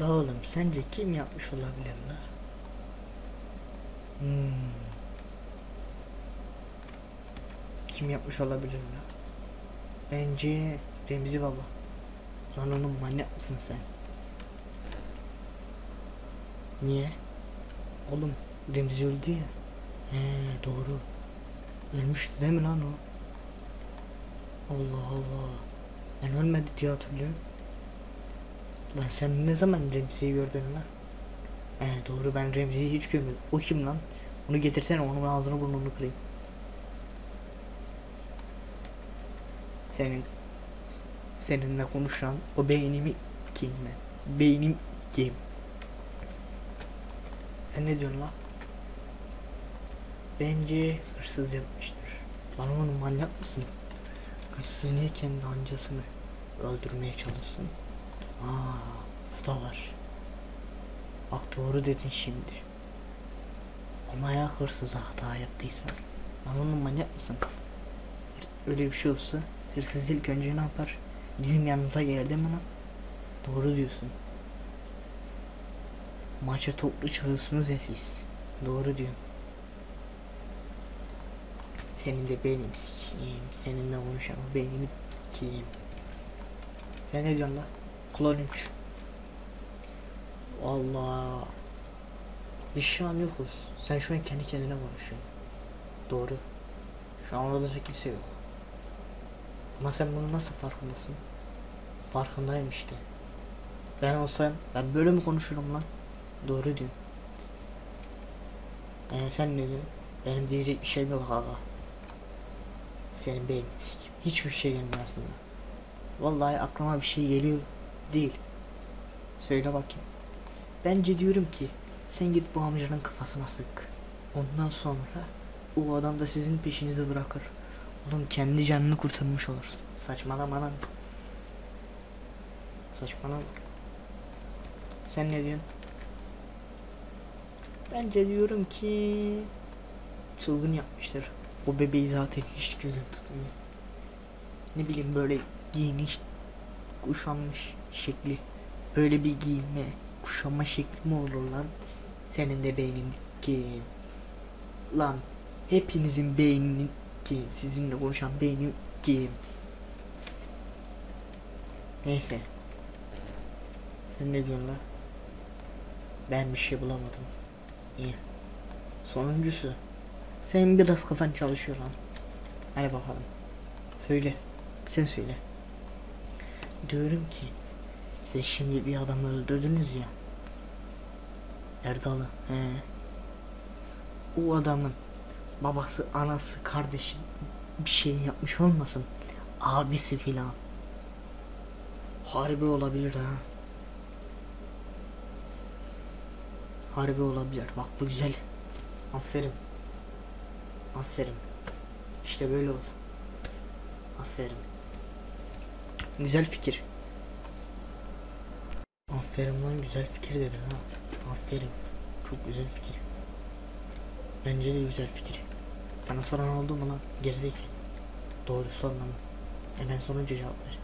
La oğlum sence kim yapmış olabilir la? Hmm. Kim yapmış olabilir la? Bence Remzi baba. Lan oğlum manyak mısın sen? Niye? Oğlum Remzi öldü ya. He doğru. Ölmüştü değil mi lan o? Allah Allah. Ben ölmedi diye hatırlıyorum. Lan sen ne zaman Remzi'yi gördün lan? He doğru ben Remzi'yi hiç görmedim. O kim lan? Onu getirsene onun ağzını burnunu kırayım. Senin seninle konuşan o beynimi kim ben? Beynim kim? Sen ne diyorsun lan? Bence hırsız yapmıştır. Lan oğlum manyak mısın? Hırsız niye kendi amcasını öldürmeye çalışsın? Aa, bu da var. Bak doğru dedin şimdi. Ama ya hırsız hata yaptıysan? Lan oğlum manyak mısın? Öyle bir şey olsa hırsız ilk önce ne yapar? Bizim yanımıza gelir değil mi lan? Doğru diyorsun. Maça toplu çıkıyorsunuz ya siz. Doğru diyorsun. Senin de benim sikiyim. Seninle konuşan o benim sikiyim. Sen ne diyorsun la? Klon 3. Allah. Biz şu an yokuz. Sen şu an kendi kendine konuşuyorsun. Doğru. Şu an orada da kimse yok. Ama sen bunu nasıl farkındasın? Farkındayım işte. Ben olsam ben böyle mi konuşurum lan? Doğru diyorsun. Ee, sen ne diyorsun? Benim diyecek bir şeyim yok aga. Senin beyin. Hiçbir şey gelmiyor aklıma. Vallahi aklıma bir şey geliyor değil. Söyle bakayım. Bence diyorum ki sen git bu amcanın kafasına sık. Ondan sonra o adam da sizin peşinizi bırakır. Oğlum kendi canını kurtarmış olursun. Saçmalama lan. Saçmalama. Sen ne diyorsun? Bence diyorum ki çılgın yapmıştır. O bebeği zaten hiç gözüm tutmuyor. Ne bileyim böyle giyiniş, kuşanmış şekli. Böyle bir giyinme, kuşanma şekli mi olur lan? Senin de beynin ki. Lan hepinizin beyninin ki sizinle konuşan beynim ki. Neyse. Sen ne diyorsun la ben bir şey bulamadım. İyi sonuncusu. Sen biraz kafan çalışıyor lan. Hadi bakalım. Söyle. Sen söyle diyorum ki siz şimdi bir adamı öldürdünüz ya Erdal'ı he o adamın babası, anası, kardeşi bir şey yapmış olmasın. Abisi filan. Harbi olabilir ha. Harbi olabilir. Bak bu güzel. Aferin. Aferin. İşte böyle ol. Aferin. Güzel fikir. Aferin lan güzel fikir dedin ha. Aferin. Çok güzel fikir. Bence de güzel fikir. Sana soran oldu mu lan? Gerizekalı. Doğru sorma lan. Hemen sorunca cevap ver.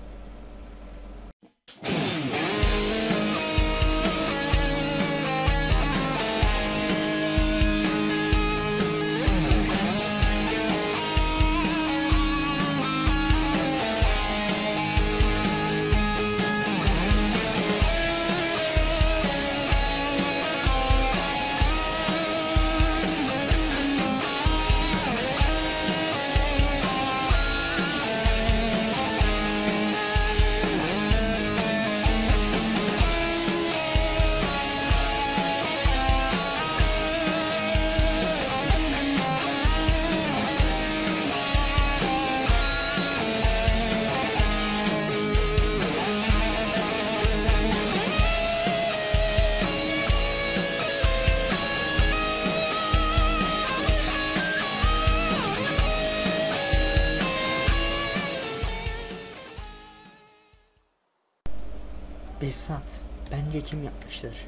Esat, bence kim yapmıştır?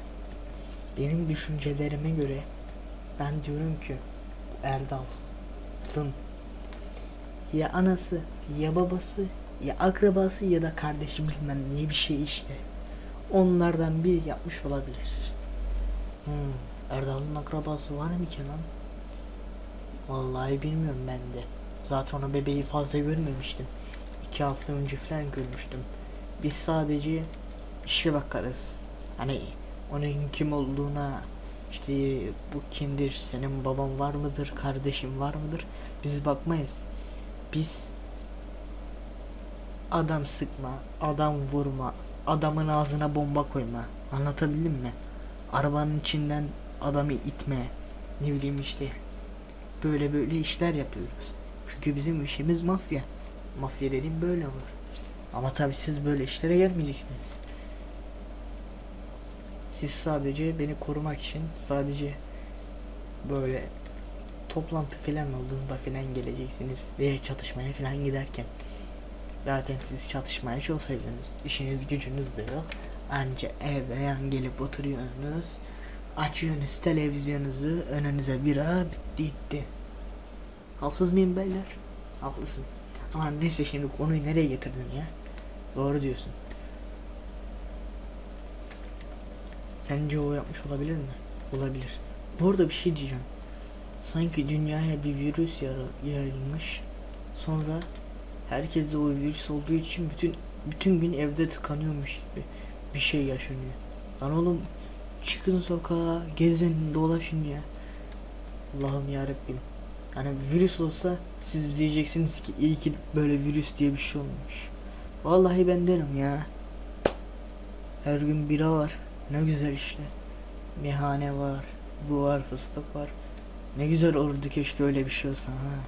Benim düşüncelerime göre ben diyorum ki bu Erdal'ın ya anası ya babası ya akrabası ya da kardeşi bilmem niye bir şey işte. onlardan biri yapmış olabilir. Hmm, Erdal'ın akrabası var mı ki lan? Vallahi bilmiyorum ben de. Zaten o bebeği fazla görmemiştim. İki hafta önce falan görmüştüm. Biz sadece işe bakarız. Hani onun kim olduğuna işte bu kimdir, senin baban var mıdır, kardeşin var mıdır? Biz bakmayız. Biz adam sıkma, adam vurma, adamın ağzına bomba koyma. Anlatabildim mi? Arabanın içinden adamı itme. Ne bileyim işte. Böyle böyle işler yapıyoruz. Çünkü bizim işimiz mafya. Mafya dediğim böyle olur. Ama tabii siz böyle işlere gelmeyeceksiniz. Siz sadece beni korumak için sadece böyle toplantı falan olduğunda falan geleceksiniz veya çatışmaya falan giderken. Zaten siz çatışmaya çok seviyorsunuz. İşiniz gücünüz de yok. Anca evde yan gelip oturuyorsunuz. Açıyorsunuz televizyonunuzu önünüze bira bitti gitti. Haksız mıyım beyler? Haklısın. Ama neyse şimdi konuyu nereye getirdin ya? Doğru diyorsun. Sence o yapmış olabilir mi? Olabilir. Bu arada bir şey diyeceğim. Sanki dünyaya bir virüs yayılmış. Sonra herkes de o virüs olduğu için bütün bütün gün evde tıkanıyormuş gibi bir şey yaşanıyor. Lan oğlum çıkın sokağa, gezin, dolaşın ya. Allah'ım yarabbim. Yani virüs olsa siz diyeceksiniz ki iyi ki böyle virüs diye bir şey olmuş. Vallahi ben derim ya. Her gün bira var. Ne güzel işte. Meyhane var. Bu var, fıstık var. Ne güzel olurdu keşke öyle bir şey olsa ha.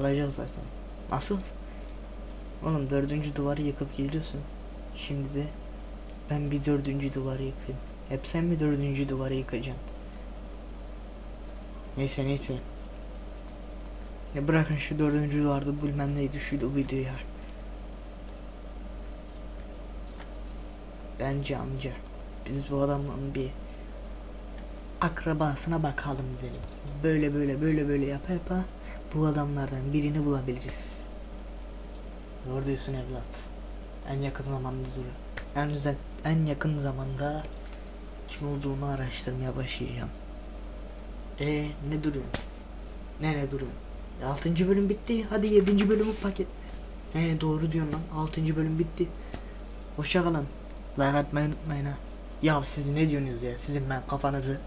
Olacak zaten. Nasıl? Oğlum dördüncü duvarı yıkıp geliyorsun. Şimdi de ben bir dördüncü duvarı yıkayım. Hep sen mi dördüncü duvarı yıkacaksın? Neyse neyse. Ya bırakın şu dördüncü duvarda bilmem neydi şuydu buydu ya. Bence amca biz bu adamın bir akrabasına bakalım dedim. Böyle böyle böyle böyle yapa yapa bu adamlardan birini bulabiliriz. Doğru diyorsun evlat. En yakın zamanda dur. En, en yakın zamanda kim olduğunu araştırmaya başlayacağım. E ne duruyorsun? Nereye duruyorsun? E, 6. bölüm bitti. Hadi 7. bölümü paketle. He doğru diyorsun lan. 6. bölüm bitti. Hoşça kalın. Like atmayı unutmayın ha. Ya siz ne diyorsunuz ya? Sizin ben kafanızı